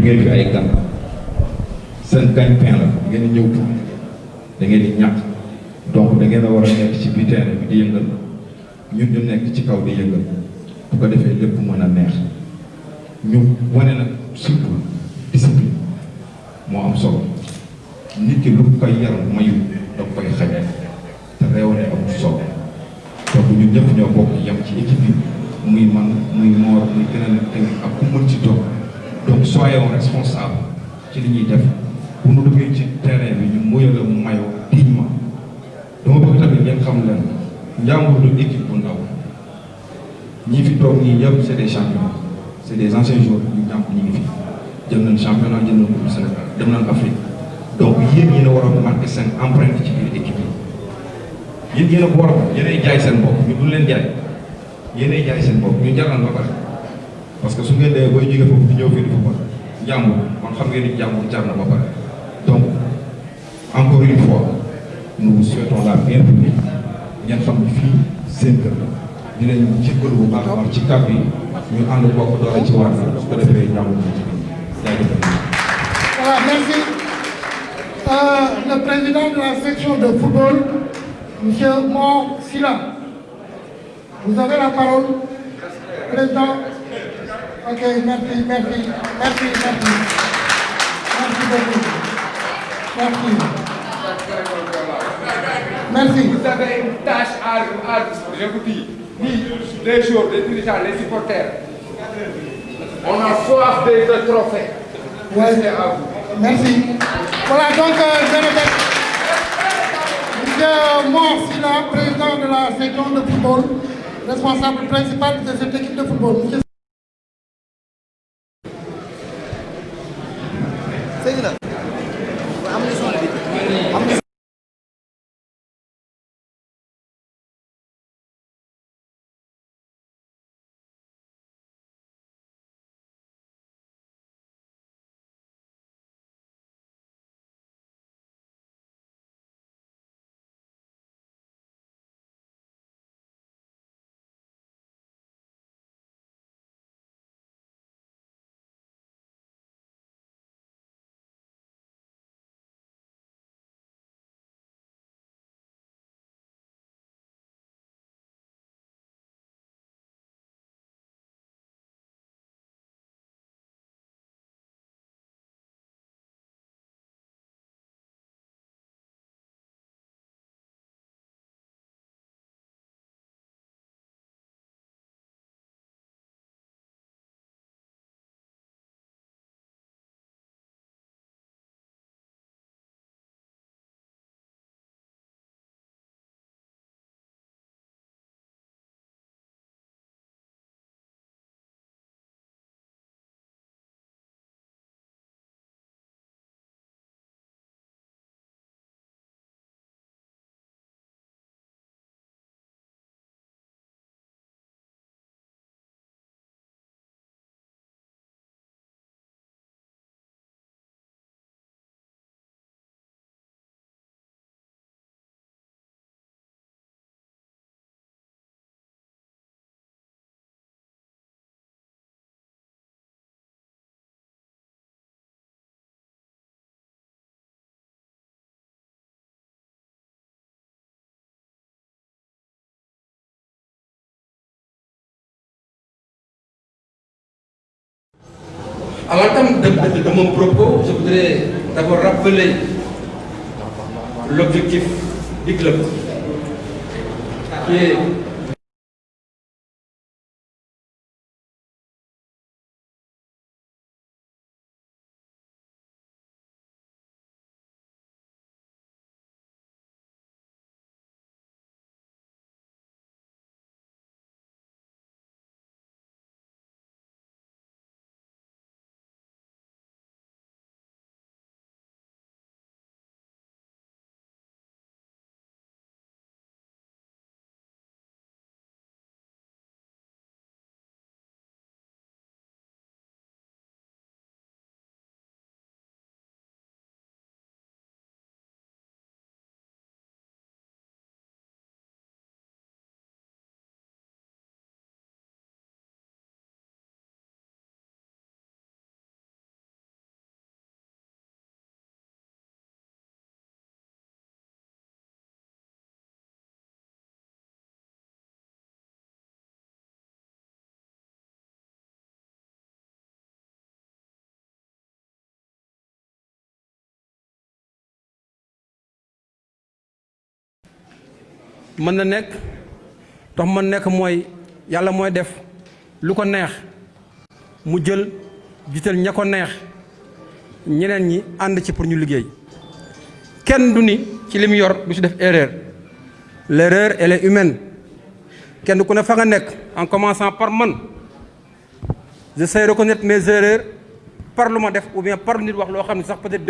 ngeen fi ay gan seen gagne-pain la ngeen di ñëw pour da ngeen di ñàkk donc da ngeen a war a nekk ci biir terrain bi di yëngal ñun ñu nekk ci kaw di yëngal bu ko defee lépp mën a neex ñu wane nag surtout discipline moo am solo nit ki lu koy yar mayu da koy xañ te réew ne amul solo donc ñun ñëpp ñoo bokk yem ci équipe bi muy man muy moor muy keneen ak ku mën ci toog donc soyons responsables ci li ñuy def bu nu duggee ci terrain bi ñu muyala mayoo dignement. Dama bëgg tamit ngeen xam leen Njàmbur du équipe bu ndaw ñi fi toog ñii ñëpp c'est des champions. C'est des anciens joueurs ñu jàmp ñi fi jël nañ championnat jël nañ coupe du Sénégal dem nañ Afrique. Donc yéen yéen a war a marqué seen empreinte ci biir équipe yi. Yéen yéen a ko war a yéenay jaay seen bopp ñu duñ leen jaay. Yéenay jaay seen bopp ñu jaral ba pare parce que su ngeen dee booy jógee foofu ñëw fii di football Njàmbur donc encore une fois nous vous souhaitons la bienvenue ngeen xam ni fii seen kër la Voilà, merci. Euh, le président de la section de football, M. Mor Silla. Vous avez la parole. Président. Ok, merci, merci, merci, merci. Merci beaucoup. Merci. Merci. Vous avez une tâche à, à je vous dis, ni les joueurs, les dirigeants, les supporters. On a soif de, de trophées. Ouais. C'est à vous. Merci. Voilà, donc, euh, je répète. Monsieur Mor Silla, président de la section de football, responsable principal de cette équipe de football. À l'entame de, de- de mon propos, je voudrais d'abord rappeler l'objectif du club, qui est mën na nekk tax mën nekk def neex mu jël neex ñeneen ñi ci pour yor def erreur. L'erreur elle est humaine. Kenn ku ne fa nga en commençant par man je sais reconnaître mes erreurs par lu ma def ou bien par nit wax loo xam ne sax peut-être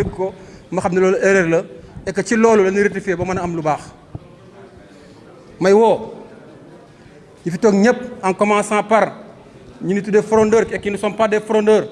ma et que ci loolu la ñuy rectifier ba may woo. Ñi fi toog en commençant par ñi ni tuddee frondeurs et qui ne sont pas des frondeurs?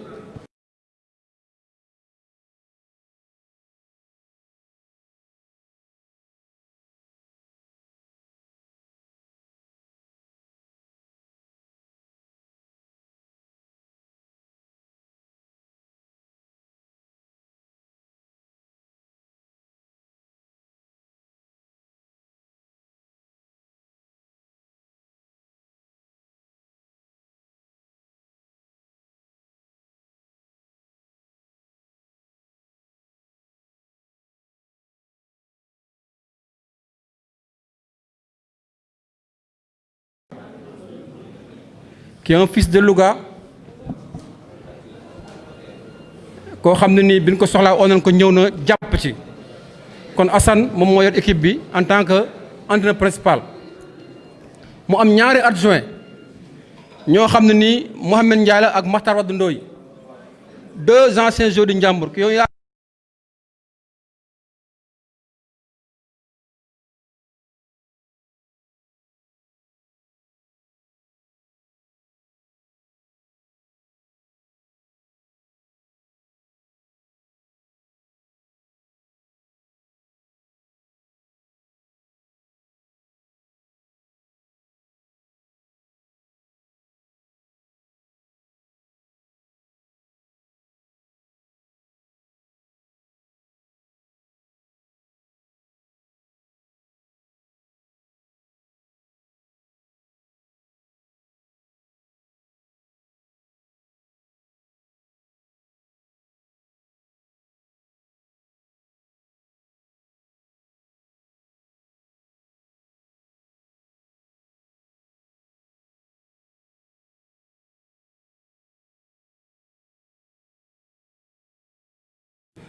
Qui est un fils de Louga. Koo xam ne nii bi ñu ko soxlaa oo nañ ko ci. Kon équipe bi en tant que entraîneur principal. Mu am ñaari adjoint ñoo xam ne nii Mohamed Ndiaye la ak Makhtar deux anciens joueurs di Njàmbur ki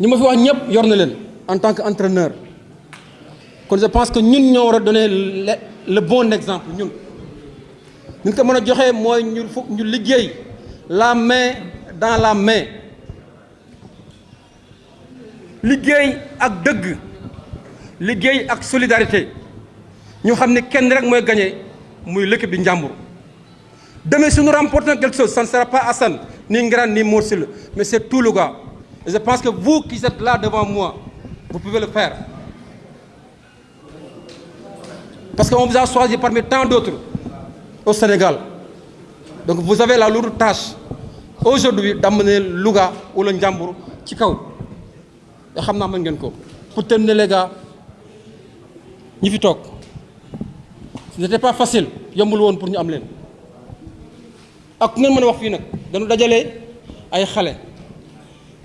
ñi ma fi en tant que entraîneur. Kon je pense que ñun ñoo war a donner le bon exemple ñun. Ñu ko mën a joxee mooy la main dans la main. Liggéey ak dëgg liggéey ak solidarité. Ñu xam ne kenn rek mooy gagné muy l'équipe di Njàmbur demain si nous remportons quelque chose ça ne sera pas Assane ni Ngiraan ni Mor mais c'est tout le gars et je pense que vous qui êtes là devant moi vous pouvez le faire. Parce qu'on vous a choisi parmi tant d'autres au Sénégal. Donc vous avez la lourde tâche aujourd'hui d'amener Louga wala Njàmbur ci kaw. Te xam naa mën ngeen ko. Pour terminer les gars ce n'était pas facile yombul woon pour ñu am leen. Ak ngeen mën a wax fii nag dañu dajale ay xale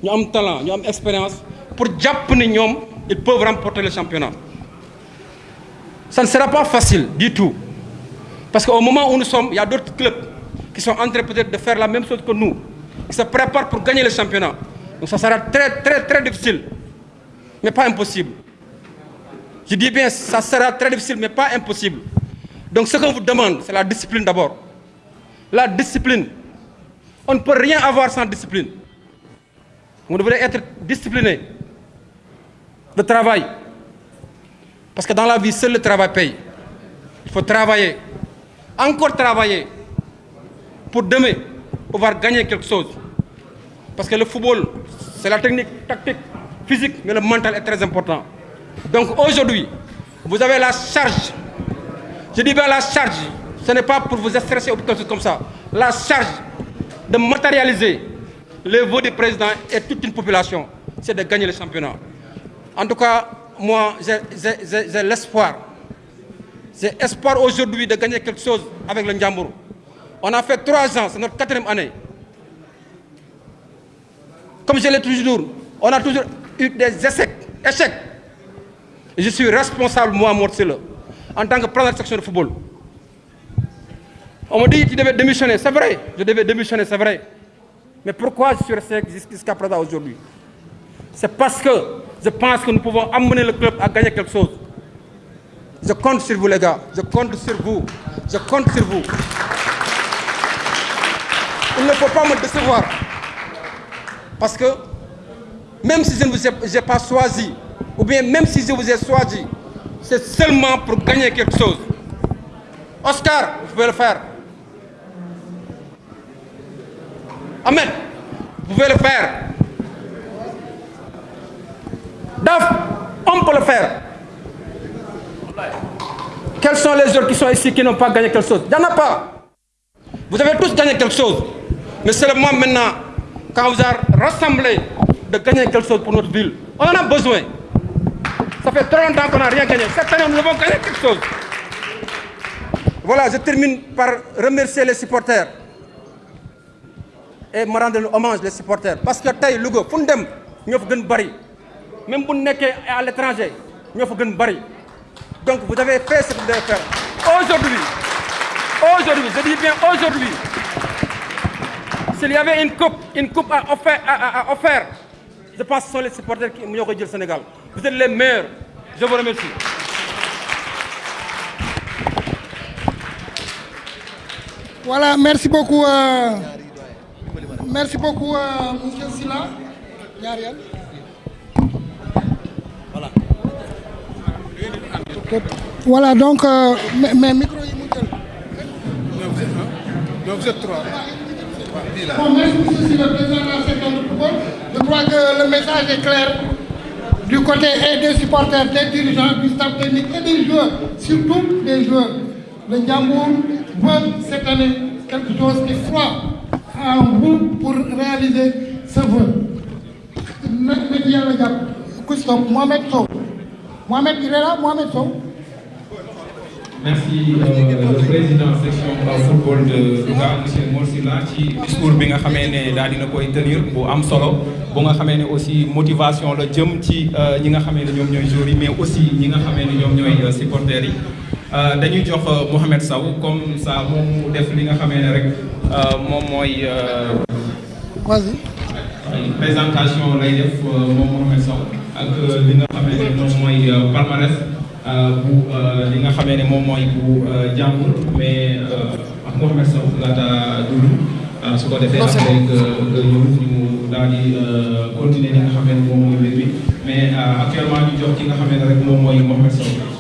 ñu am talent ñu am expérience pour jàpp ils peuvent remporter le championnat. Ça ne sera pas facile du tout. Parce qu'au moment où nous sommes il y a d'autres clubs qui sont en train peut-être de faire la même chose que nous qui se préparent pour gagner le championnat. Donc ça sera très très très difficile mais pas impossible. Je dis bien ça sera très difficile mais pas impossible. Donc ce qu'on vous demande c'est la discipline d'abord. La discipline. On ne peut rien avoir sans discipline vous devrez être discipliné de travail parce que dans la vie seul le travail paye il faut travailler encore travailler pour demain pouvoir gagner quelque chose parce que le football c'est la technique tactique physique mais le mental est très important donc aujourd'hui vous avez la charge. Je dis bien la charge. Ce n'est pas pour vous stresser ou quelque chose comme ça. La charge de matérialiser les voeux du président et toute une population, c'est de gagner le championnat. En tout cas, moi, j'ai l'espoir. J'ai espoir aujourd'hui de gagner quelque chose avec le Ndiambour. On a fait trois ans, c'est notre quatrième année. Comme je l'ai toujours on a toujours eu des échecs. je suis responsable, moi, Mortsile, en tant que président de section de football. On me dit que tu devais démissionner, c'est vrai, je devais démissionner, c'est vrai. Mais pourquoi je suis resté jusqu'à présent aujourd'hui? C'est parce que je pense que nous pouvons amener le club à gagner quelque chose. Je compte sur vous les gars, je compte sur vous, je compte sur vous. Il ne faut pas me décevoir. Parce que même si je ne vous ai, ai pas choisi, ou bien même si je vous ai choisi, c'est seulement pour gagner quelque chose. Oscar, vous pouvez le faire. Ahmed, vous pouvez le faire. Daf, on peut le faire. Quels sont les autres qui sont ici qui n'ont pas gagné quelque chose? Il n'y en a pas. Vous avez tous gagné quelque chose. Mais c'est le moment maintenant, quand vous avez rassemblé, de gagner quelque chose pour notre ville. On en a besoin. Ça fait trop longtemps qu'on n'a rien gagné. Cette année, nous devons gagner quelque chose. Voilà, je termine par remercier les supporters. Et me rendre hommage les supporters. Parce que Taï, Lugo, Fundem, nous avons bari. Même si nous sommes à l'étranger, avons bari. Donc vous avez fait ce que vous devez faire. Aujourd'hui, aujourd'hui, je dis bien aujourd'hui, s'il y avait une coupe, une coupe à offrir, je pense que ce sont les supporters qui m'ont dit le Sénégal. Vous êtes les meilleurs. Je vous remercie. Voilà, merci beaucoup. euh, merci beaucoup, euh, M. Silla. Yariel. Voilà, donc, euh, mes, micros, Donc vous êtes trois. Bon, merci, monsieur Silla, président de la section de football. Je crois que le message est clair du côté et des supporters, des dirigeants, du staff technique et des joueurs, surtout des joueurs. Le Ndiambour veut cette année quelque chose qui croit pour réaliser ce vœu. Christophe, Mohamed Sow. Mohamed, il est là, Mohamed Sow. merci euh, le président section football de Louga monsieur Mor Sylla ci discours bi tenir bu am aussi motivation la jëm ci euh, ñi nga xamee mais aussi ñi dañuy jox Mohamed Sow comme ça moom mu def li nga xamee ne rek moom mooy Vas-y. présentation lay def moom Mohamed Sow ak li nga xamee ne moom mooy palmarès bu li nga xamee ne moom mooy bu jàmbur mais ak Mohamed Sow laata dund su ko defee après nga nga ñëw ñu daal di continuer li nga xamee ne moom mooy mbir mi mais actuellement ñu jox ki nga xamee ne rek moom mooy Mohamed Sow.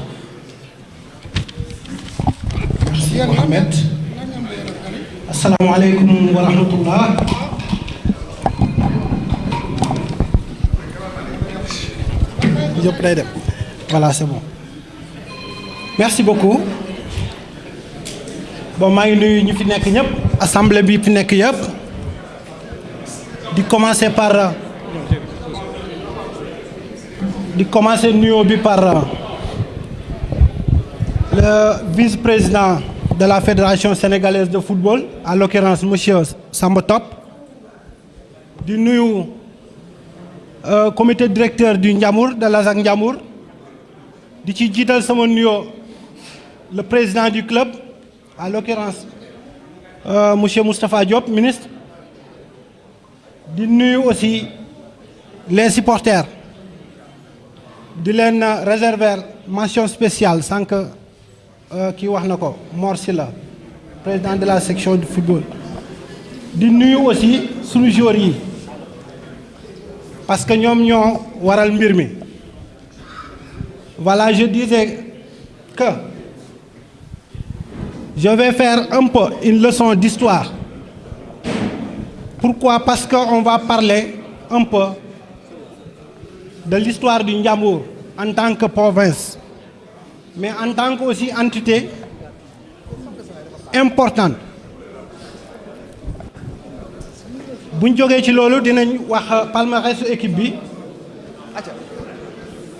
Mohamed. Assalamu alaikum wa rahmatullah. Voilà, c'est bon. Merci beaucoup. Bon, maa ngi nuyu ñu fi. Assemblée bi fi nekk commencer par di commencer nuyoo bi par le vice-président de la Fédération sénégalaise de football, en l'occurrence monsieur Samba Top, du nuyu euh, comité directeur du Ndiamour, de l'ASAC Ndiamour, di ci jiital sama nuyoo le président du club, en l'occurrence euh, monsieur Moustapha Diop, ministre, di nuyu aussi les supporters, di leen réserver mention spéciale sans que kii wax na ko président de la section du football. Di nuyu aussi sunu joueurs yi parce que ñoom ñoo waral mbir mi. Voilà je disais que je vais faire un peu une leçon d'histoire. Pourquoi? Parce que on va parler un peu de l'histoire du Ndiambour en tant que province mais en tant que aussi entité importante. Bu ñu jógee ci loolu dinañ wax palmarès équipe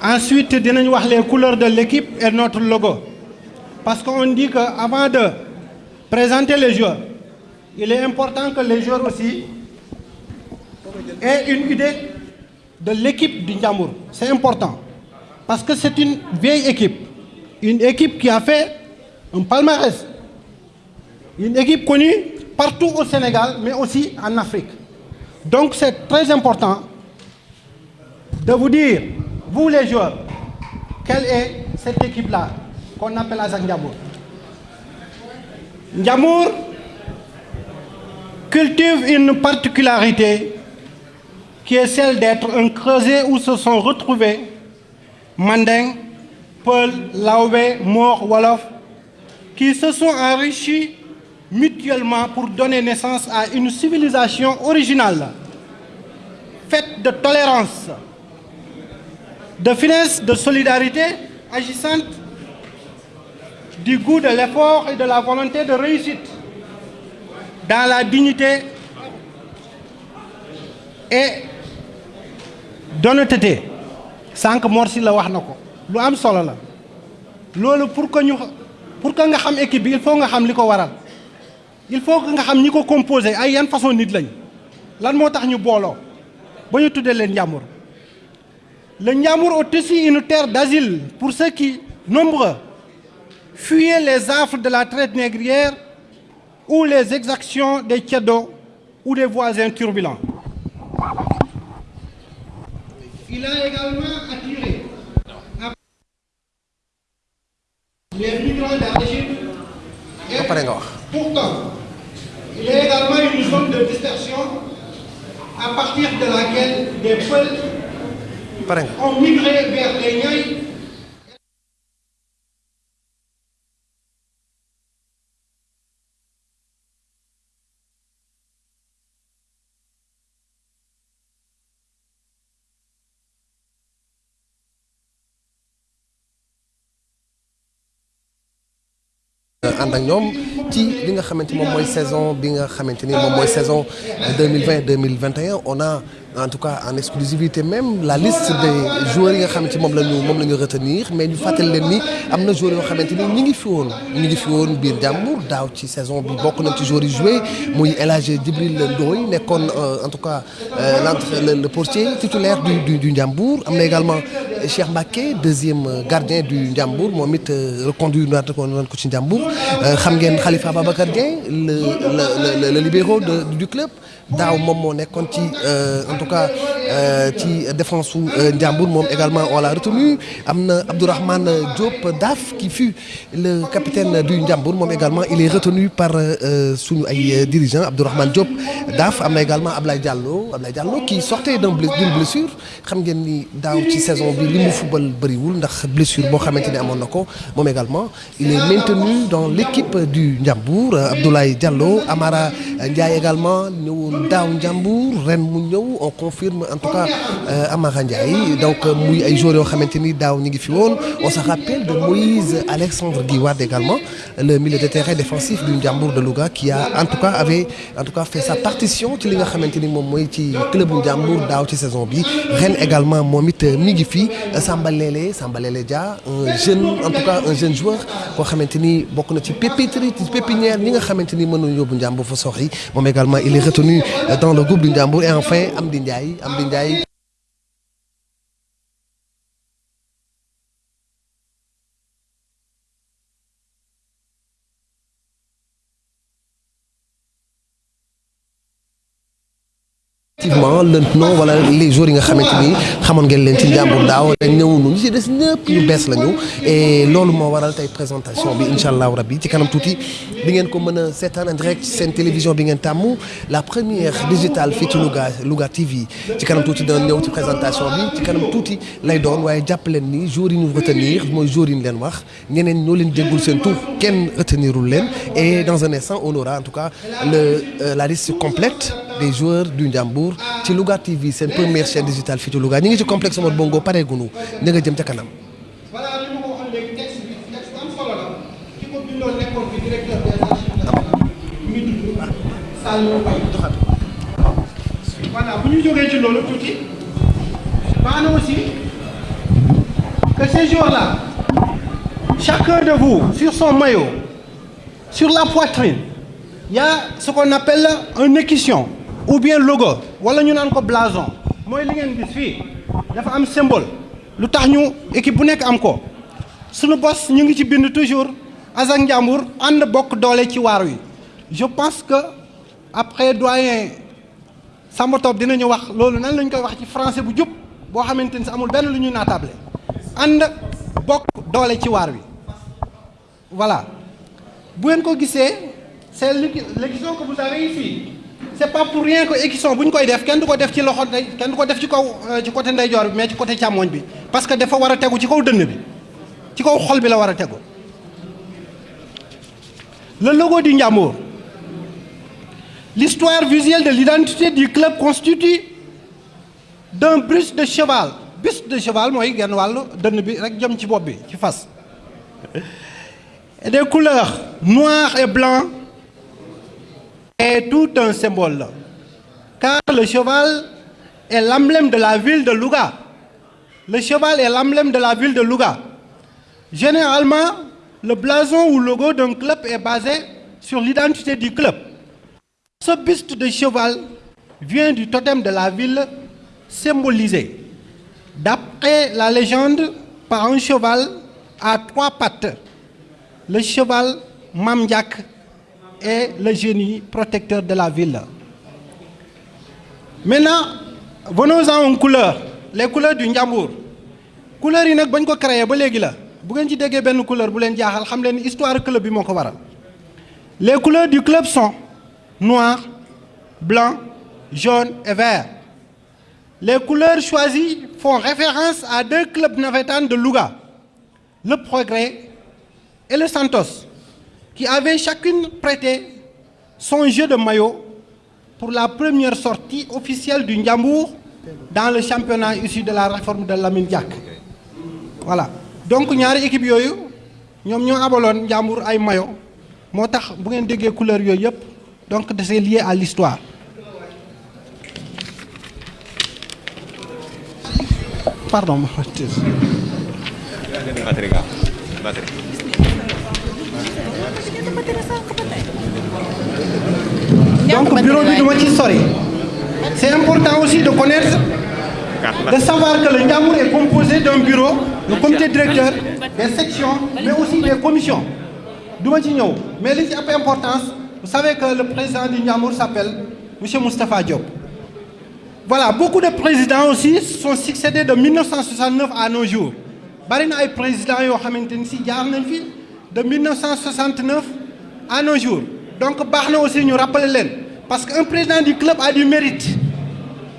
ensuite dinañ wax les couleurs de l'équipe et notre logo. Parce qu'on dit que avant de présenter les joueurs il est important que les joueurs aussi aient une idée de l'équipe du c'est important. Parce que c'est une vieille équipe une équipe qui a fait un palmarès une équipe connue partout au Sénégal mais aussi en Afrique. Donc c'est très important de vous dire vous les joueurs quelle est cette équipe-là qu'on appelle ASAC Ndiambour Ndiambour cultive une particularité qui est celle d'être un creuset où se sont retrouvés Manding, Peul, Laobé, Mor, Wolof, qui se sont enrichis mutuellement pour donner naissance à une civilisation originale, faite de tolérance, de finesse, de solidarité, agissante, du goût de l'effort et de la volonté de réussite, dans la dignité et d'honnêteté. sànq Morsi la wax lu am solo la. Loolu pour que ñu pour que nga xam équipe bi il faut nga xam li ko waral. Il faut que nga xam ñi ko composé ay yan façon nit lañ. Lan moo tax ñu booloo? Ba ñu tuddee leen le Ndiambour est aussi une terre d'asile pour ceux qui nombreux fuyaient les affres de la traite négrière ou les exactions des ceddos ou des voisins turbulents. Il a également attiré les migrants et pourtant il y a également une zone de dispersion à partir de laquelle des peuples ont migré vers les Niayes ànd ak ñoom ci li nga xamante moom mooy saison bi nga xamante ni moom mooy saison 2020 2021 on a en tout cas en exclusivité même la liste des joueurs yi nga xamante moom la ñu moom la ñu retenir. Mais ñu fàttali leen ni am na joueurs yoo xamante ni ñi ngi fi woon ñi ngi fi woon biir Ndiambour daaw ci saison bi bokk nañ ci joueurs yi joué muy El Hadj Djibril Ndoye nekkoon en tout cas l'entre le portier titulaire du du Ndiambour am également Cheikh Mbacké deuxième gardien du Ndiambour moom it reconduire naat ko noonu ko ci Ndiambour xam ngeen Khalifa Babacar Dieng le le le libéro du club. Daaw moom moo en tout cas ci défense su Ndiambour moom également on l'a retenu. Am na Abdourahmane Diop Daf qui fut le capitaine du Ndiambour. Moom également il est retenu par suñu ay dirigeants. Abdourahmane Diop Daf am également Ablaye Diallo. Ablaye Diallo qui sortait d'un d'une blessure. Xam ngeen ni daaw ci saison bi li mu football bëriwul ndax blessure boo xamante ni amoon na ko. Moom également il est maintenu dans l'équipe du Ndiambour. Abdoulaye Diallo Amara Ndiaye également ñëwoon daaw Ndiambour. Ren mu ñëw on confirme en tout cas Amara Ndiaye donc muy ay joueurs yoo xamante ni daaw ngi fi woon. On se rappelle de Moïse Alexandre Guiwad également le milieu de terrain défensif du Ndiambour de Louga qui a en tout cas avait en tout cas fait sa partition ci li nga xamante ni moom mooy ci club Ndiambour daaw ci saison bi. Ren également moom it mi ngi fi. Samba Lele Dia un jeune en tout cas un jeune joueur koo xamante ni bokk na ci pépiterie ci pépinière ñi nga xamante ni mën nañu yóbbu Ndiambour fa soxi moom également il est retenu dans le groupe du Ndiambour. Et enfin Amdi Ndiaye Amdi Ndiaye effectivement nom wala les jours nga ni ngeen ci ñu des ñu bees lañu. Et waral présentation bi rabbi ci kanam di ngeen ko en direct seen télévision bi ngeen la première digitale fii ci Louga Louga TV ci kanam tuuti dana ñëw ci présentation bi ci kanam tuuti lay doon waaye jàpp leen ni jours yi ñu retenir jours yi ñu wax. Ñeneen ñoo déggul retenirul et dans un instant on aura en tout cas le la liste complète des joueurs du Ndiambour ci TV seen première chaîne digitale fii ci Louga. Ñu ngi ci complexe Omar Bongo pareegunu na nga jëm kanam. voilà bu ñu ci aussi que ces jours-là chacun de vous sur son maillot sur la poitrine il y a ce qu'on appelle un équisson ou bien logo. Wala ñu naan ko blason. Mooy li ngeen gis am symbole. Lu ñu équipe bu nekk am ko. Suñu bos ñu ngi ci bind toujours. Azak Ndiambour ànd bokk doole ci je pense que après doyen Samba Top dinañu wax loolu nan lañ koy wax ci français bu jub boo xamante amul benn lu ñuy naatable. Ànd doole ci wi. Voilà. Bu ngeen ko c'est l'écusson que vous avez ici c'est pas pour rien que kenn du du ci côté côté parce que dafa war a tegu ci kaw dënn le logo du l'histoire visuelle de l'identité du club constitue d'un buste de cheval. Buste de cheval mooy genn wàllu dënn bi rek jëm et des couleurs noir et blanc est tout un symbole. Car le cheval est l'emblème de la ville de Louga. Le cheval est l'emblème de la ville de Louga. Généralement le blason ou logo d'un club est basé sur l'identité du club. Ce buste de cheval vient du totem de la ville symbolisé. D'après la légende par un cheval à trois pattes. Le cheval Mam Est le génie protecteur de la ville. Maintenant, venons-en aux couleurs, les couleurs du Ndiambour. couleurs yi nag bañ ko créé ba la bu ngeen ci déggee benn couleur bu leen jaaxal xam leen histoire club bi waral. Les couleurs du club sont noir, blanc, jaune et vert. Les couleurs choisies font référence à deux clubs navétanes de Louga, le Progrès et le Santos, qui avaient chacune prêté son jeu de maillot pour la première sortie officielle du Ndiambour dans le championnat issu de la réforme de Lamine Diack. Voilà. Donc ñaari équipe yooyu ñoom ñoo abaloon Ndiambour ay maillot. Moo tax bu ngeen couleur donc c'est lié à l'histoire. Pardon donc bureau bi duma ci sori. C'est important aussi de connaître de savoir que le Ndiambour est composé d'un bureau le comité directeur des sections mais aussi des commissions. Duma ci ñëw. Mais li ci ëpp importance vous savez que le président du Ndiambour s'appelle monsieur Moustapha Diop. Voilà beaucoup de présidents aussi sont succédés de 1969 à nos jours. Bari na ay présidents yoo xamante ni si jaar nañ fi de 1969 à nos jours. Donc baax na aussi ñu rappeler leen parce que un président du club a du mérite.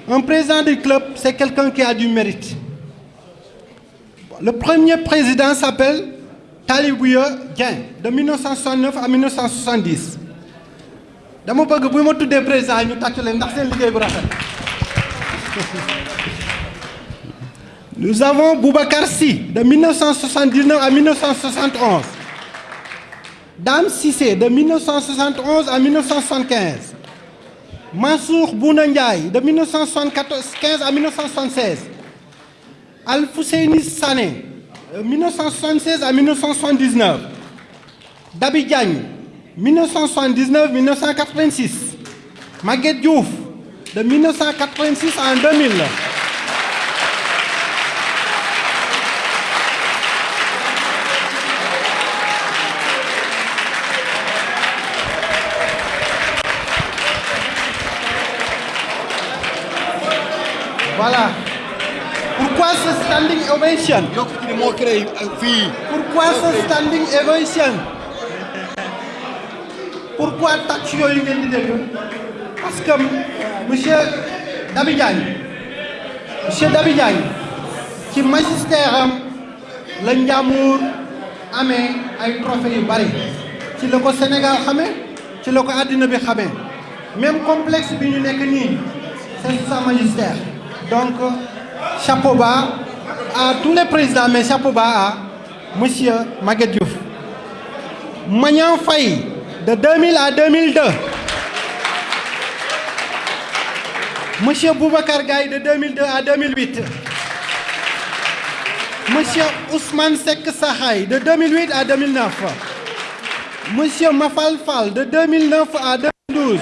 Un président du club c'est quelqu'un qui a du mérite. Le premier président s'appelle Talibouya Dieng de 1969 à 1970 dama bëgg bu ma nous avons Boubacar Sy de 1979 à 1971 Dame Cissé de 1971 à 1975 Mansour Bouna Ndiaye de 1975 à 1976 Alfousseini Sané de 1976 à 1979 Dabi Diagne 1979-1986 Maguette Diouf de 1986 à 2000 Voilà. Pourquoi ce standing ovation? Pourquoi ce standing ovation? Pourquoi tàcc yooyu ngeen di dégg? Parce que monsieur Dabi Diagne monsieur Dabi Diagne ci magistère am la Ndiambour amee ay trophées yu bari. Ci la ko Sénégal xamee ci la ko àddina bi xamee. Même complexe bi ñu nekk nii c'est sa magistère donc chapeau bas à tous les présidents mais chapeau bas à monsieur Maguette Diouf Magnan Faye de 2000 à 2002 Monsieur Boubacar Gaye de 2002 à 2008. Monsieur Ousmane Sek Sahay de 2008 à 2009. Monsieur Mafal Fall de 2009 à 2012.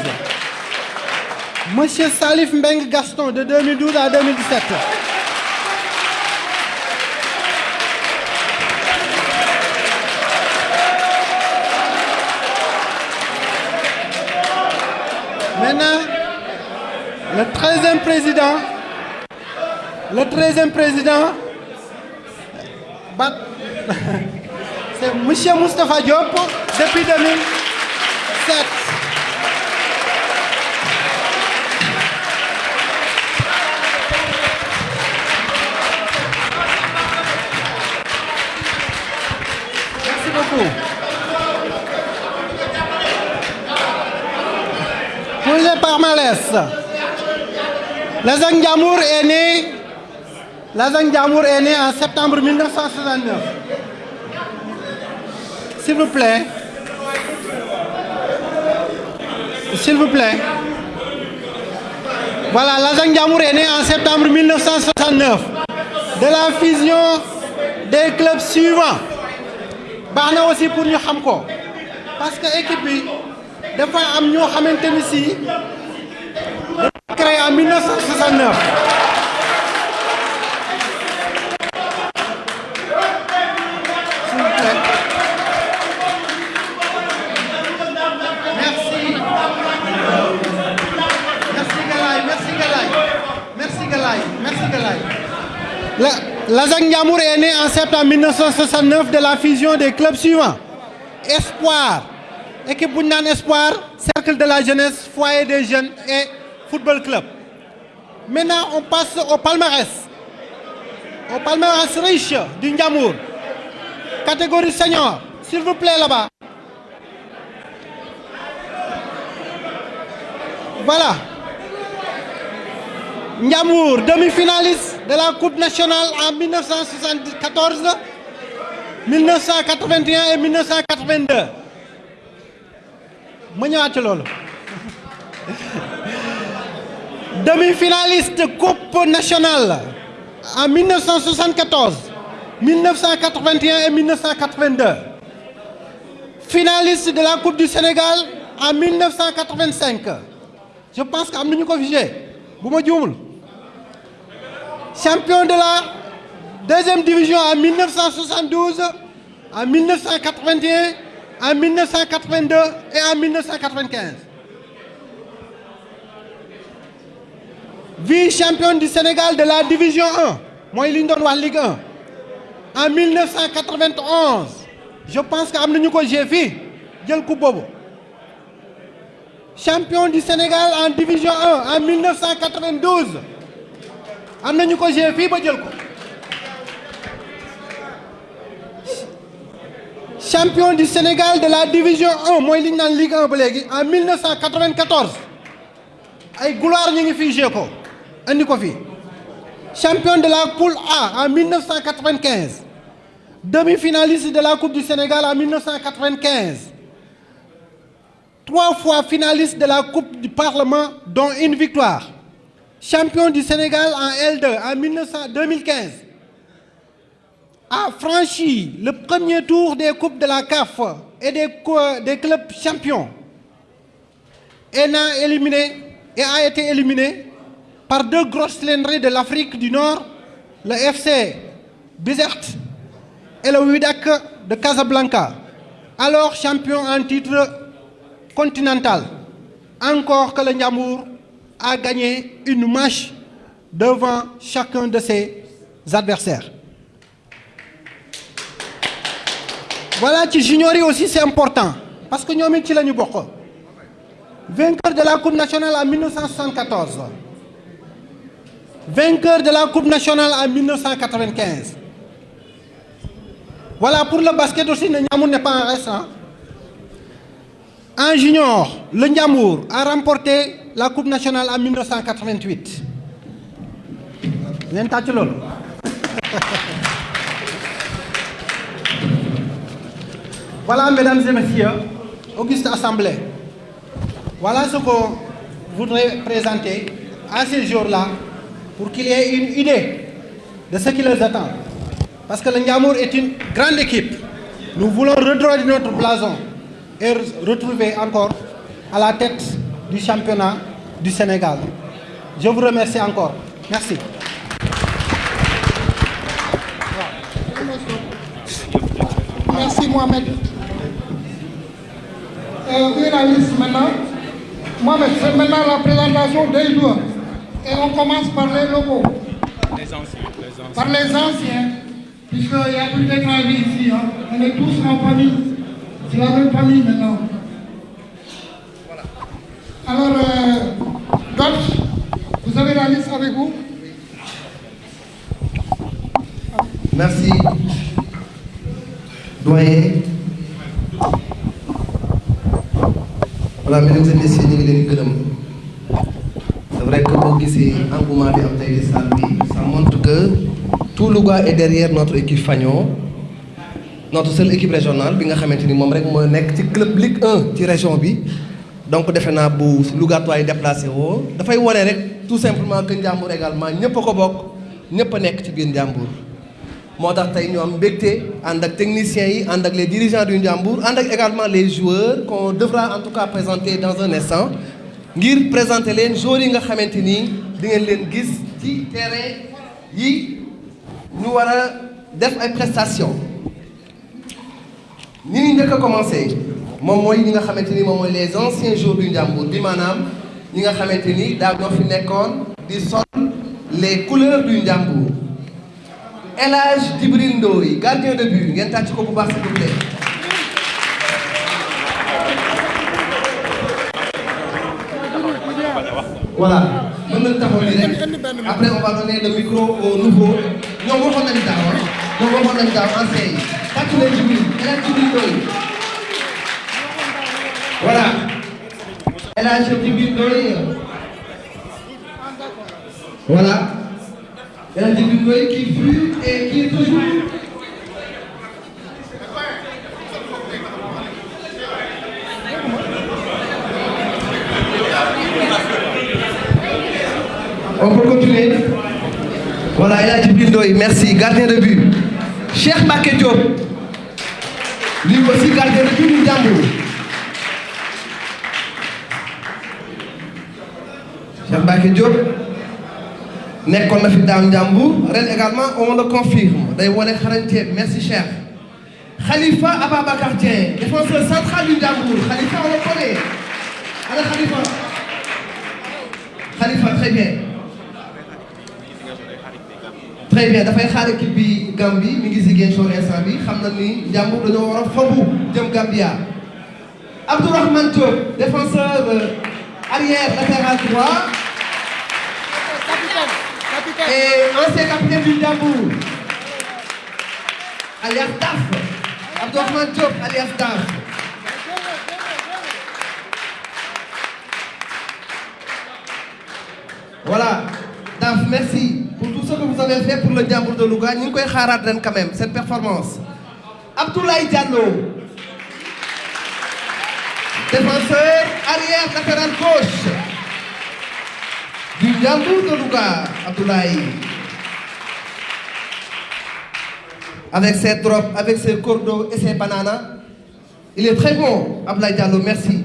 Monsieur Salif Mbeng Gaston de 2012 à 2017. Maintenant, le 13e président, le 13e président, c'est M. Moustapha Diop depuis 2007. Les palmarès, Lazang Diamour est né Lazang Diamour est né en septembre 1969. S'il vous plaît. S'il vous plaît. Voilà, Lazang Diamour est né en septembre 1969 de la fusion des clubs suivants. baax na aussi pour ko parce que équipe bi dafa am ñoo xamante créé en 1969. S'il vous plaît. Merci. Merci Galaye, merci Galaye. Merci Galaye, merci Galaye. La, Ndiamour est né en septembre 1969 de la fusion des clubs suivants. Espoir, équipe bu ñu naan Espoir, Cercle de la jeunesse, Foyer des jeunes et Football Club. Maintenant, on passe au palmarès. Au palmarès riche du. Catégorie senior, s'il vous plaît là-bas. Voilà. Ndiamour, demi-finaliste de la Coupe nationale en 1974, 1981 et 1982. Ma ñëwaat. Demi-finaliste Coupe nationale en 1974, 1981 et 1982. Finaliste de la Coupe du Sénégal en 1985. Je pense que am ko. Champion de la deuxième division en 1972, en 1981, en 1982 et en 1995. Vice-champion du Sénégal de la division 1, mooy li ñu doon wax Ligue 1, en 1991. Je pense que jël coupe boobu. Champion du Sénégal en division 1 en 1992. am nañu ko joué fii ba champion du Sénégal de la division 1 mooy li Ligue 1 ba léegi en 1994 ay gloire champion de la poule A en 1995 demi-finaliste de la Coupe du Sénégal en 1995 trois fois finaliste de la Coupe du Parlement dont une victoire. Champion du Sénégal en L2 en 1900 2015, a franchi le premier tour des coupes de la CAF et des, des clubs champions et a été éliminé par deux grosses cylindrées de l'Afrique du Nord, le FC Bizerte et le Wydad de Casablanca, alors champion en titre continental. Encore que le Ndiamour a gagné une match devant chacun de ses adversaires. Voilà, ci junior yi aussi c'est important parce que ñoom it ci. Vainqueur de la Coupe nationale en 1974. Vainqueur de la Coupe nationale en 1995. Voilà, pour le basket aussi, le n'est pas en reste. hein. En junior, le Ndiamour a remporté la Coupe nationale en 1988. ngeen tàcc loolu. Voilà, mesdames et messieurs, auguste assemblée. Voilà ce qu'on voudrait présenter à ces jours-là pour qu'il y ait une idée de ce qui les attend. Parce que le Ndiamour est une grande équipe. Nous voulons redresser notre blason et retrouver encore à la tête du championnat du Sénégal. Je vous remercie encore. Merci. Merci Mohamed. Euh, oui, la liste maintenant. Mohamed, c'est maintenant la présentation des joueurs. Et on commence par les locaux. Les anciens, les anciens. Par les anciens, puisqu'il n'y a plus d'étranger ici. hein. On est tous en famille. C'est la même famille maintenant. Alors, euh, Dolph, vous avez la liste avec vous? Merci. Doyen. Voilà, mesdames et messieurs. C'est vrai que boo gisee engouement bi ça montre que tout Louga est derrière notre équipe Fagnon. Notre seule équipe régionale bi club Ligue 1 ci région. Donc defe naa bu Louga déplacé woo tout simplement que Ndiambour également. Moo tax ñu techniciens yi les dirigeants du Ndiambour ànd également les joueurs qu'on devra en tout cas présenter dans un instant ngir présenter leen joueurs yi nga xamante ni di ngeen leen gis ci terrain yi ñu prestations. Ñi ngi njëkk commencé moom mooy ñi nga les anciens joueurs du Ndiambour bi maanaam ñi nga xamante ni daaw ñoo fi les couleurs du Ndiambour El Hadj Djibril gardien de but ngeen tàcc ko s'il vous plaît. voilà mën nañu taxaw nii rek. Après on va donner le micro au nouveau. Ñoom waxoon nañu daaw ah. Ñoom waxoon nañu daaw ancien yi tàcc leen Djibril El Hadj voilà. El Hadj voilà. Djibril Ndoye qui fut et qui est toujours On peut continuer. Voilà, El Hadj Djibril Ndoye, merci. Gardien de but. Cheikh Mbacké Diop. Lui aussi gardien de but du Ndiambour. Cheikh Mbacké Diop. Nekkoon na fi daaw Ndiambour ren également on le confirme. Day wane xarañteem merci cher. Khalifa Ababacar Dieng défenseur central du Ndiambour Khalifa on le connaît. Ana Khalifa. Khalifa très bien. Très bien dafay xaar équipe bi Gambie mi ngi Ziguinchor instant bi. Xam na ni Ndiambour dañoo war jëm Gambia. Abdourahmane Diop défenseur arrière latéral droit et ancien capitaine du Ndiambour alias Daf Abdourahmane Diop alias Daf voilà. Daf merci pour tout ce que vous avez fait pour le Ndiambour de Louga. Xaaraat ren quand même cette performance. Abdoulaye Diallo. Défenseur arrière latéral gauche du de Louga Abdoulaye avec ses drops avec ses cordeaux et ses bananas il est très bon Abdoulaye Diallo merci.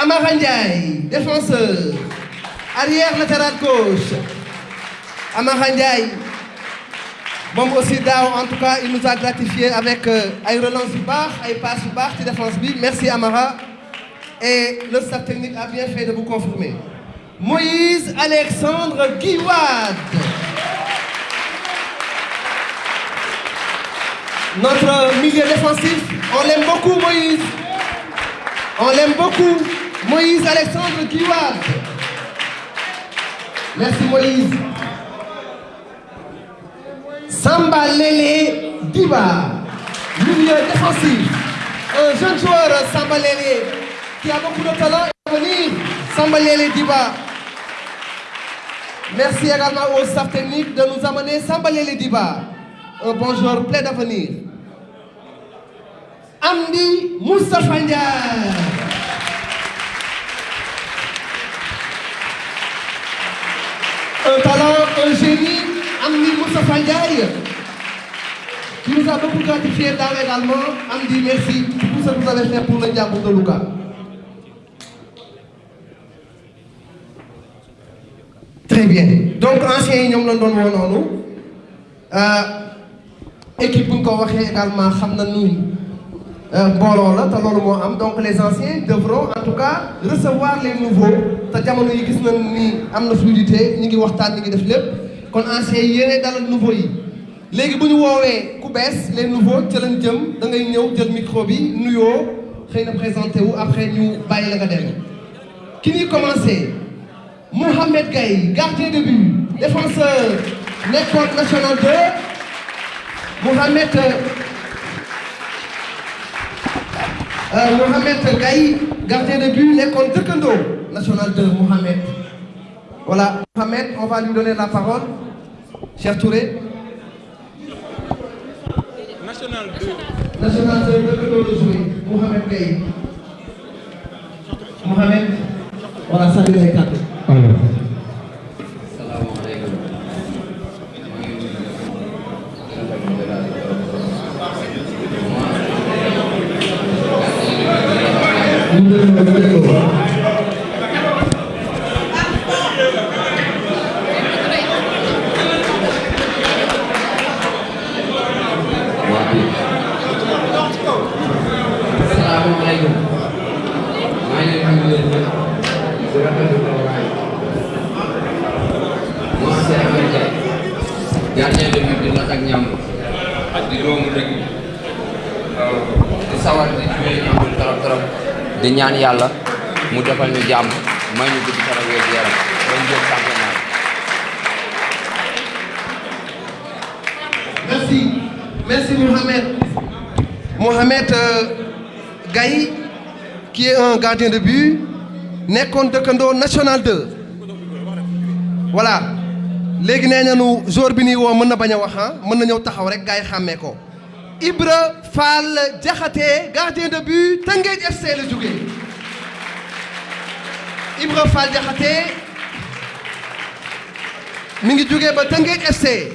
Amara Ndiaye défenseur. Arrière latéral gauche. Amara Ndiaye. Moom aussi daaw en tout cas il nous a gratifié avec ay relance yu baax ay passes yu baax ci défense merci Amara. Et le staff technique a bien fait de vous confirmer Moïse Alexandre Guiwad. Notre milieu défensif, on l'aime beaucoup Moïse. On l'aime beaucoup. Moïse Alexandre Guiwad. Merci Moïse. Samba Lele Diba, milieu défensif. Un jeune joueur, Samba Lele, qui a beaucoup de talent à venir. Samba Diba. Merci également au staff technique de nous amener Samba Lele Diba, un bon joueur plein d'avenir. Amdi Moustapha un talent, un génie, Amni Moustapha Ndiaye, qui nous a beaucoup gratifié daaw également. Amdi, merci pour ce que vous avez fait pour le Ndiambour de Louga. Très bien. Donc, anciens noonu. équipe également donc les anciens devront en tout cas recevoir les nouveaux. Te jamono yi gis nañ ni am fluidité ñu ngi waxtaan ñu ngi def lépp. Kon anciens yi nouveaux yi. Les nouveaux lañ jëm. Da ngay ñëw jël micro bi après ñu bàyyi la nga dem. Gardien de but défenseur nekkoon national 2 Mohamed euh, Mohamed Gaye gardien de but nekkoon dëkkandoo national 2 Mohamed. Voilà Mohamed on va lui donner la parole. Cheikh Touré. National 2. national 2 dëkkandoo de jouer. Mohamed Gaye Mohamed. Voilà sànni lay kàddu salaamaaleykum maa ngi leen di nuyu leen di rafetlu taxawaay moi c'est Amady Ndiaye gardien de but di Lac ak Ñamb di doomu dëkk bi di sawar di jouer Ñamb trop trop di ñaan yàlla mu defal ñu jàmm may ñu gudd fan ak wér gu yaram bañ jël championnat Merci. Merci Mohamed. Mohamed euh, Gaye, qui est un gardien de but, nekkoon dëkkandoo national 2. Voilà. léegi nee nañu jour bi nii woo mën na bañ a wax ah. Ibra Fall Diakhaté gardien de but Tëngéej FC la jóge Ibra Fall Diakhaté mi ngi jóge ba Tëngéej FC.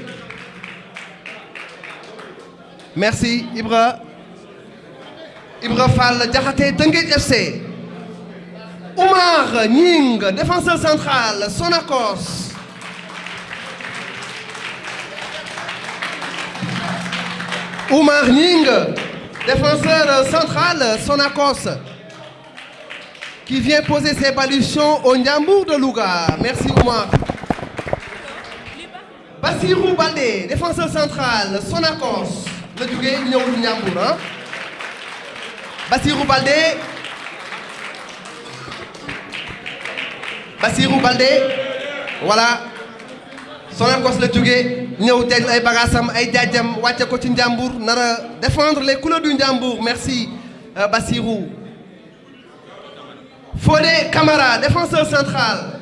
Merci Ibra Ibra Fall Diakhaté FC Oumar Nying défenseur central Sonacos. Oumar Nying défenseur central Sonacos qui vient poser ses palutions au Ndiambour de Louga. Merci Oumar. Bassirou Baldé défenseur central Sonacos. La jógee ñëw Ndiambour ah Bassirou Baldé. Bassirou Baldé. Voilà. Sonacos la jógee ñëw jël ay défendre les couleurs du Ndiambour merci euh, Bassirou. Fodé Camara défenseur central.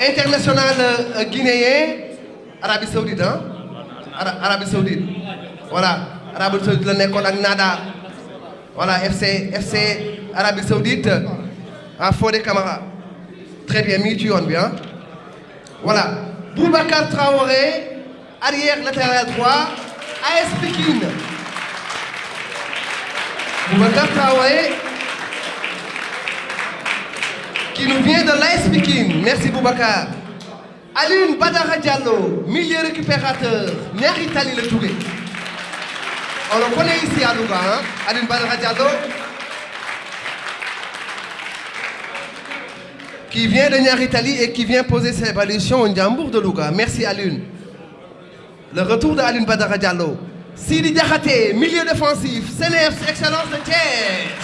International euh, guinéen Arabie Saoudite ah Ara Arabie Saoudite. Voilà Arabie Saoudite la nekkoon ak Nada voilà FC FC Arabie Saoudite ah Fodé Camara. Très bien mi ngi ci ah. Voilà Boubacar Traoré arrière latéral droit AS Pikine. Boubacar Traoré qui nous vient de l'AS merci Boubacar. Alioune Badara Diallo milieu récupérateur. Ñaari tali la jóge on le connaît ici à Louga hein Badara Diallo qui vient de Niary Tally et qui vient poser ses palutions au Ndiambour de Louga. Merci Alioune le retour de Diallo. Sidi Diakhaté milieu défensif CNEPS excellence de Thiès.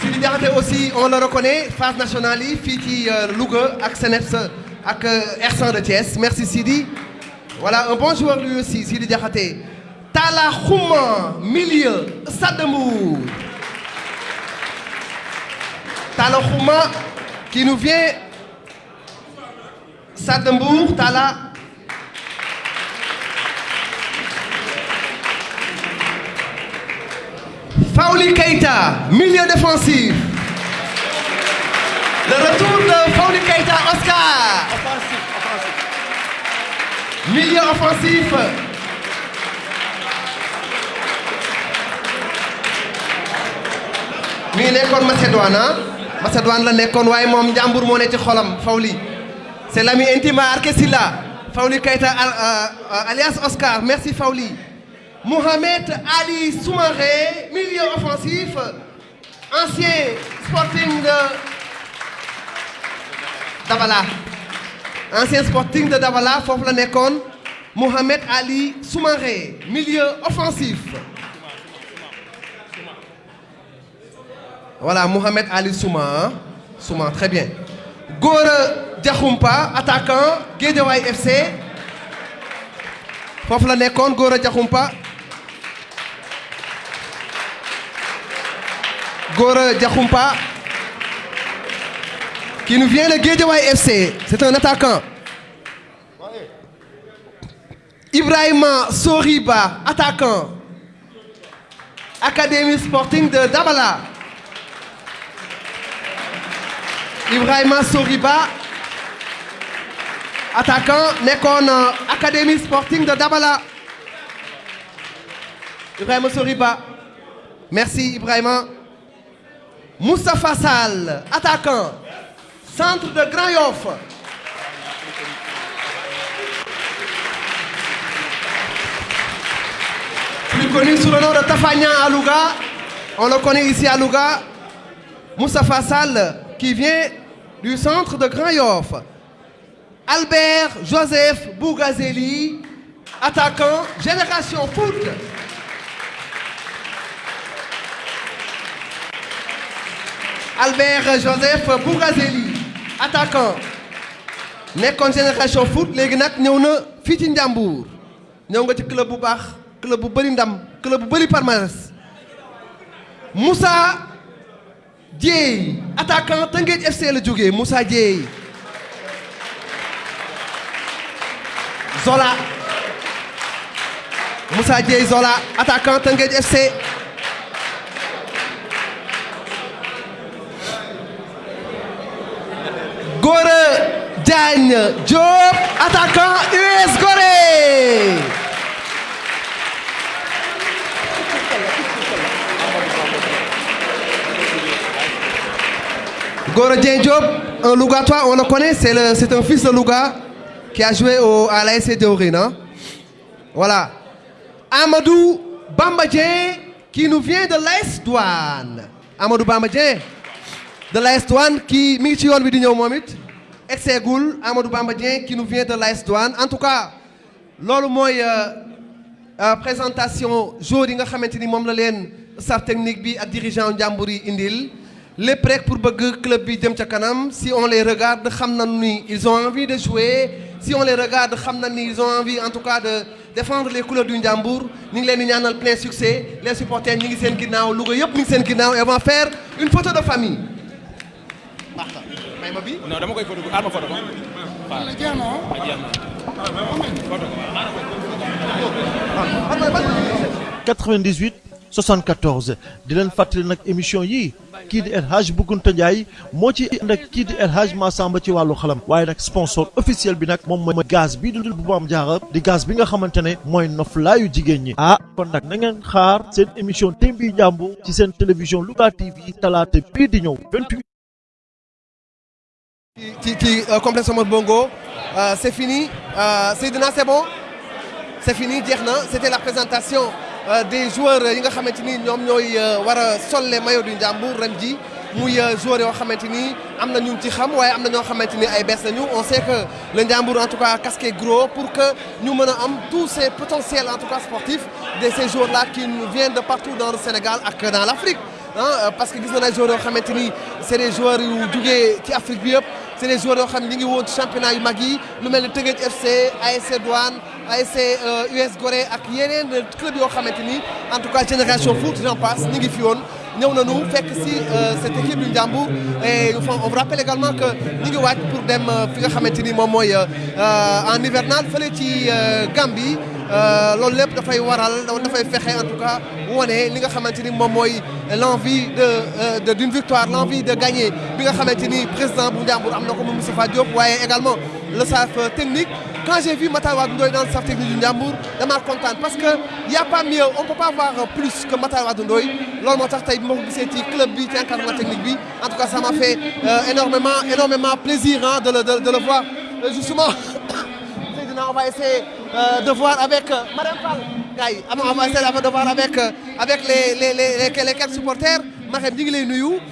Sidi Diakhaté aussi on le reconnaît phase nationale fii ci Louga CNEPS ak R100 de Thiès. Merci Sidi. Voilà un bon joueur lui aussi Sidi Diakhaté Talla Khouma milieu Stade de Mbour Talla Khouma qui nous vient Stade de Mbour Talla Fawli Keita milieu défensif Le retour de Fawni Keita Oscar. Milieu offensif. Macédoine ah. C'est l'ami intime à Arké Silla Fawli Keita alias Oscar. Merci Fawli. Mohamed Ali Soumaré milieu offensif ancien Sporting de Dabala. Ancien Sporting de Dabala foofu la Mohamed Ali Soumaré milieu offensif Voilà, Mohamed Ali Souma. Souma, très bien. Gora Diakhoumpa, attaquant, Guédiawaye FC. Foofu la nekkoon Gora Diakhoumpa. Gora Diakhoumpa. Qui nous vient de Guédiawaye FC. C'est un attaquant. Ibrahima Soriba, attaquant. Académie Sporting de Dabala. Ibrahima Soriba attaquant nekkoon académie sporting de Dabala. Ibrahima Soriba. Merci Ibrahima. Moustapha Sall attaquant. Centre de Grand Yoff. Plus connu sous le nom de Tafagnan à Louga on le connaît ici à Louga. Moustapha Sall qui vient du centre de Grand Yoff. Albert Joseph Bougazeli, attaquant Génération Foot. Albert Joseph Bougazeli, attaquant nekkoon Génération Foot léegi nag ñëw na fii ci Njàmbur ñëw club club club bu Moussa Dieye attaquant Teungueth FC la jógee Moussa Dieye Zola. Moussa Dieye Zola. Attaquant Teungueth FC Gora Diagne Diop attaquant US Gorée Dieng Diop, un Lougatois, on le connaît, c'est un fils de Louga qui a joué au, à l'ASC Théorine. Hein? Voilà. Amadou Bamba Dieng qui nous vient de l'AS Douane. Amadou Bamba Dieng de l'AS Douane qui mi ngi ci yoon bi di ñëw moom it exeegul Amadou Bamba Dieng qui nous vient de l'AS Douane en tout cas loolu mooy présentation jour yi nga xamante ni moom la staff technique bi ak dirigeant njàmbur yi indil. Lépp rek pour bëgg club bi jëm ca kanam si on les regarde xam nañu ni ils ont envie de jouer. Si on les regarde xam nañu ni ils ont envie en tout cas de défendre les couleurs du Ndiambour ñu ngi leen di ñaanal plein succès. Les supporters ñi ngi seen ginnaaw. Louga yëpp ñu ngi seen ginnaaw. Et vont faire une photo de famille. baax na may ma bi? non dama koy photo aar ma photo. Ko. waaw jeex na jeex na. 98 74 di leen fàttali nag émission di El Bougounta Ndiaye moo ci di El Hadj Massamba ci xalam. Sponsor officiel bi nag gaz bii di bu Maam Jaara gaz bi nga ñi. Ah kon nag na ngeen xaar seen émission Tembi Njàmbur ci seen télévision Louga TV talaata bii di ñëw 28 ci Bongo euh, c'est fini euh, c'est bon? C'est fini c'était la présentation des joueurs yi nga ni maillots du Ndiambour ren muy joueurs am na ñu ci xam ñoo on sait que le en tout cas casqué gros pour que ñu mën a am tous ces potentiels en tout cas sportifs de ces joueurs là qui viennent de partout dans le Sénégal ak dans l'Afrique ah parce que gis na ay joueurs yoo joueurs yu jugee ci Afrique bi joueurs yoo xam ne championnat yu mag FC ASC Douane ASC US Gorée ak yeneen club en tout cas génération foot j'en passe ñu ngi fi woon ñëw nañu fekk si cette équipe du Ndiambour et on vous rappelle également que ñu ngi pour dem fi nga xamante ni moom mooy en hivernal fële ci Gambie. Loolu lépp dafay waral dafay fexe en tout cas wone li nga xamante ni moom mooy l'envie de d'une victoire l'envie de gagner. Bi nga xamante président bu Ndiambour am na ko Moustapha Diop waaye également le staff technique. Quand j'ai vu Matar Wade Ndoye dans le staff technique du Ndiambour damaa kontaan parce que y a pas mieux on peut pas voir plus que Matar Wade Ndoye. Loolu moo bi club bi ci technique en tout cas ça m'a fait énormément énormément plaisir hein, de le de, de le voir. Justement Seydina on va essayer de voir avec Madame Fall. On va essayer de voir avec avec les les les les quelques supporters. Marème ñu ngi lay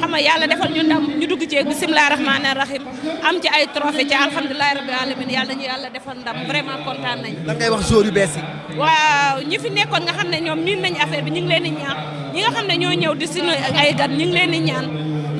xam nga yàlla defal ñu ndam ñu dugg ci bisimilah rahmaani rahim am ci ay trophée ci alhamdulilah rabbil alamin yàlla ñu yàlla defal ndam vraiment kontaan nañ lan ngay wax joueur yu bees yi. waaw ñi fi nekkoon nga xam ne ñoom miin nañ affaire bi ñu ngi leen di ñaan. Ñi nga xam ne ñoo ñëw di sunu ay gan ñu ngi leen di ñaan.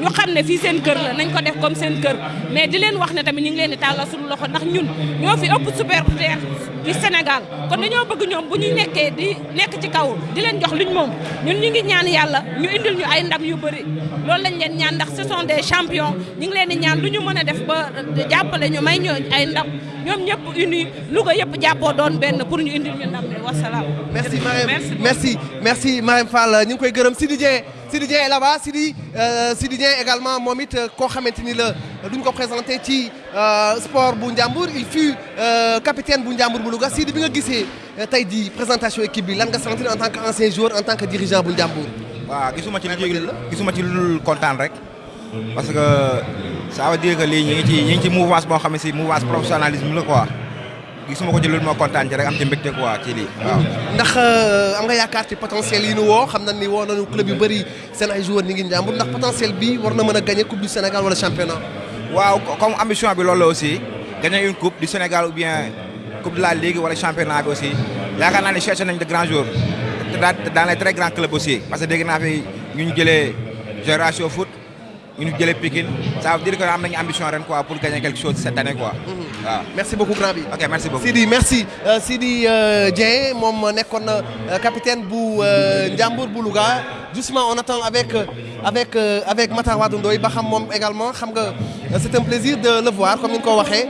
Ñu xam ne fii seen kër la nañ ko def comme seen kër. Mais di leen wax ne tamit ñu ngi leen di tàllal suñu loxo ndax ñun ñoo fi ëpp supporter du Sénégal. Kon dañoo bëgg ñoom bu ñu nekkee di nekk ci kaw di leen jox luñ moom ñun ñu ngi ñaan yàlla ñu indil ñu ay ndam yu bëri loolu lañ leen ñaan ndax ce sont des champions. Ñu ngi leen di ñaan lu ñu mën a def ba jàppale ñu may ñu ay ndam. Ñoom ñëpp uni Louga yëpp jàppoo doon benn pour ñu indil ñu ndam mi wasalaam. merci Marème merci merci Marème Fall. Ñu ngi koy gërëm Sidi Dieng Sidi Dieng est là-bas Sidi Sidi Dieng également moom it koo xamante ni la duñ ko présenté ci sport bu Ndiambour il fut capitaine bu Ndiambour bu Louga. Sidi bi nga gisee tey di présentation équipe bi lan nga sentir en tant que ancien joueur en tant que dirigeant bu Ndiambour. Waaw gisuma ci lu gisuma ci lu kontaan rek. Parce que ça veut dire que lii ñu ngi ci ñu ngi ci mouvance boo xam ne si mouvance professionnalisme la quoi gisuma ko ci loolu moo kontaan ci rek am ci mbégte quoi ci lii waaw. ndax am nga yaakaar ci potentiel yi nu woo xam na ni woo nañu club yu bëri seen ay joueurs ñi ngi Ndiambour ndax potentiel bi war na mën a gagner coupe du Sénégal wala championnat. waaw comme ambition bi loolu la aussi gagner une coupe du Sénégal ou bien coupe de la Ligue wala championnat bi aussi yaakaar naa ne cherché nañ de grands joueurs dans les très grands clubs aussi. Parce que dégg naa fi ñu ñu jëlee Génération Foot ñu ñu jëlee Pikine. Ça veut dire que am nañu ambition ren quoi pour gagner quelque chose cette année quoi. waaw. Merci beaucoup grand bi. ok merci beaucoup. Sidi merci. Sidi Dieng moom nekkoon na capitaine bu Ndiambour bu Louga. Justement on attend avec avec avec Matar Wade Ndoye ba xam moom également. Xam nga c'est un plaisir de le voir comme ni nga ko waxee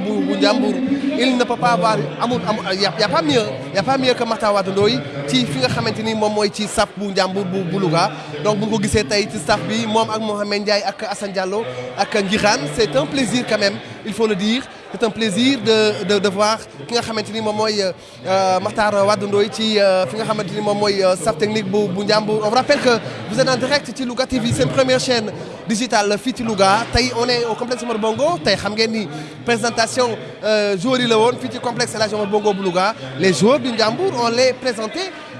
bu Ndiambour il ne peut pas avoir amul amul y a pas mieux y a pas mieux que Matar Wade ci fi nga xamante ni ci donc bu ci bi ak Mohamed Ndiaye ak Assane Diallo ak Ngirane c'est un plaisir quand même il faut le dire c'est un plaisir de de voir ki nga xamante ni moom mooy Matar Wade Ndoye ci fi nga staff technique bu bu on vous rappelle que vous êtes en direct ci Louga TV seen première chaîne digitale fii ci on est au complexe Omar Bongo. Tey xam ngeen ni présentation joueurs yi la woon ci complexe El Hadj les joueurs du Ndiambour on les présenté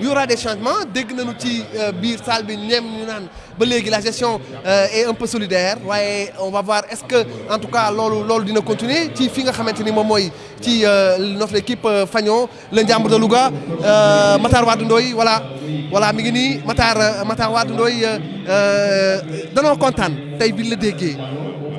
y aura des changements. Dégg nañu ci biir salle bi ñeem ñu naan ba la gestion est un peu solidaire. Waaye on va voir est-ce que en tout cas loolu loolu continuer ci fi nga xamante ni moom mooy ci notre équipe Fagnon le Ndiambour de Louga. Matar Wade Ndoye voilà. Voilà mi ngi nii. Matar Matar Wade Ndoye danoo kontaan. Tey bi la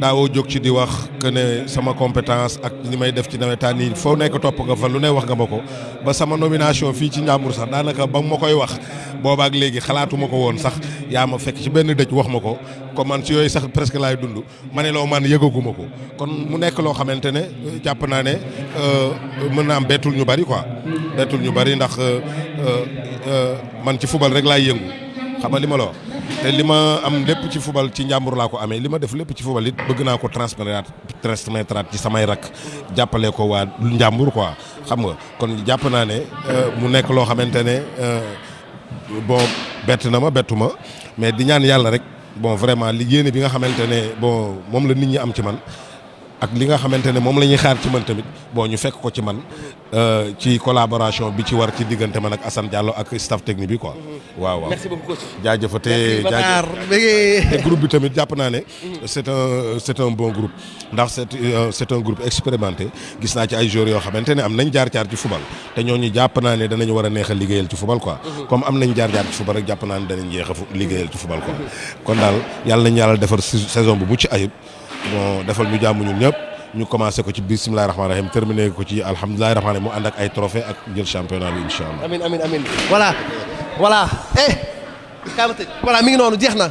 daawoo jóg ci di wax que ne sama compétence ak li may def ci nawetaan yi foo nekk topp nga fa lu ne wax nga ma ko. ba sama nomination fii ci Ndiambour sax daanaka ba ma koy wax boobaak léegi xalaatuma ko woon sax yaa ma fekk ci benn dëj wax ma ko. comme man ci yooyu sax presque laay dund. ma ne loo man yëgaguma ko. kon mu nekk loo xamante ne jàpp naa ne mën naa am bettul ñu bari quoi. bettul ñu bari ndax man ci football rek laay yëngu. Xam nga li ma la wax. Te li ma am lépp ci fubal ci njàmbur laa ko amee. Li ma def lépp ci fubal it bëgg naa ko transmettre transmettre ci samay rak jàppale ko waa njàmbur quoi. Xam nga kon jàpp naa ne mu nekk loo xamante ne bon bett na ma bettu ma. Mais di ñaan yàlla rek bon vraiment li yéene bi nga xamante ne bon moom la nit ñi am ci man ak li nga xamante ne moom la ñuy xaar ci man tamit bon ñu fekk ko ci man ci collaboration bi ci war ci diggante man ak Assane Diallo ak staff technique bi quoi. waaw waaw merci beaucoup coach. jaajëf groupe bi tamit jàpp naa ne. c'est un c'est un bon groupe. ndax c'est euh, c'est un groupe expérimenté gis naa ci ay joueurs yoo xamante ne am nañ jaar-jaar ci football te ñooñu jàpp naa ne danañ war a neex a liggéeyal ci football quoi. comme am nañ jaar-jaar ci football rek jàpp naa ne danañ jeex a liggéeyal ci football quoi. kon daal yàlla nañ yàlla defar saison bu ci ayib bon defal ñu jàmm ñun ñëpp. ñu commencé ko ci bisimilah rahmaani rahim terminé ko ci alhamdulilah rahmaani rahim mu ànd ak ay trophée ak jël championnat bi incha allah. amin amin amin voilà voilà eh voilà mi ngi noonu jeex na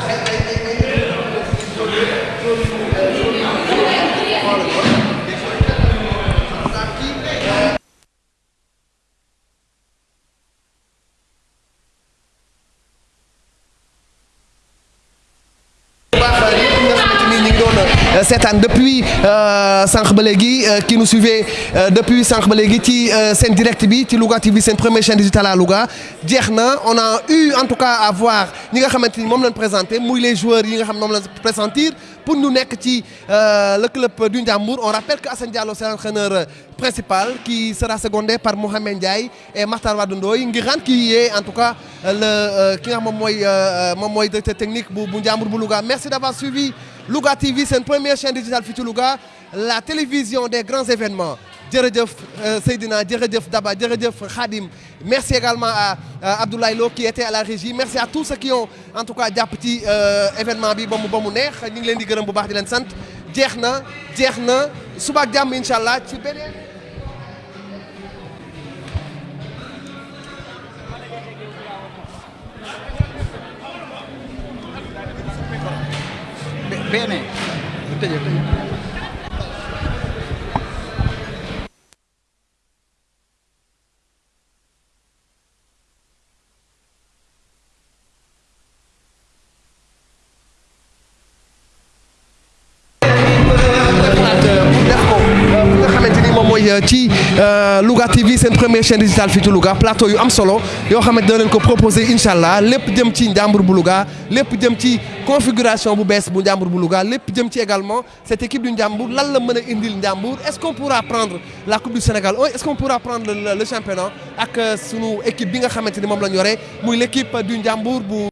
peraí, peraí, peraí. Seetaan depuis euh, sànq ba léegi euh, qui nous suivait euh, depuis sànq ba léegi ci euh, seen direct bi ci Louga TV première chaîne digitale à Louga. Jeex on a eu en tout cas à voir ñi nga présenté les joueurs yi nga xam pour ñu nekk euh, le club du Ndiambour on rappelle que Assane Diallo c'est l'entraîneur euh, principal qui sera secondé par Mohamed Ndiaye et Makhtar Wade Ndoye qui est en tout cas euh, le ki directeur technique bu bu Ndiambour merci d'avoir suivi Louga TV seen première chaîne digitale fii ci Louga la télévision des grands événements. Jërëjëf euh, Seydina jërëjëf Daba jërëjëf Khadim. Merci également à, Abdoulaye Lo qui était à la régie. Merci à tous ceux qui ont en tout cas ci euh, événement bi ba mu ba mu neex. Ñu ngi leen di gërëm bu baax di leen sant. Jeex na jeex na. Suba. Louga TV seen première chaîne digitale fii Louga. Plateau yu am solo yoo xamante ne leen ko proposé incha allah lépp ci bu Louga ci configuration bu bees bu njàmbur bu également cette équipe du njàmbur. Lan la mën indil est-ce qu'on pourra prendre la coupe du Sénégal? Est-ce qu'on pourra prendre le, championnat ak sunu équipe bi nga l'équipe du njàmbur bu